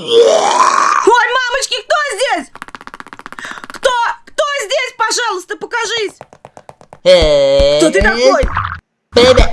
Ой, мамочки, кто здесь? Кто? Кто здесь? Пожалуйста, покажись. Кто ты такой? Привет.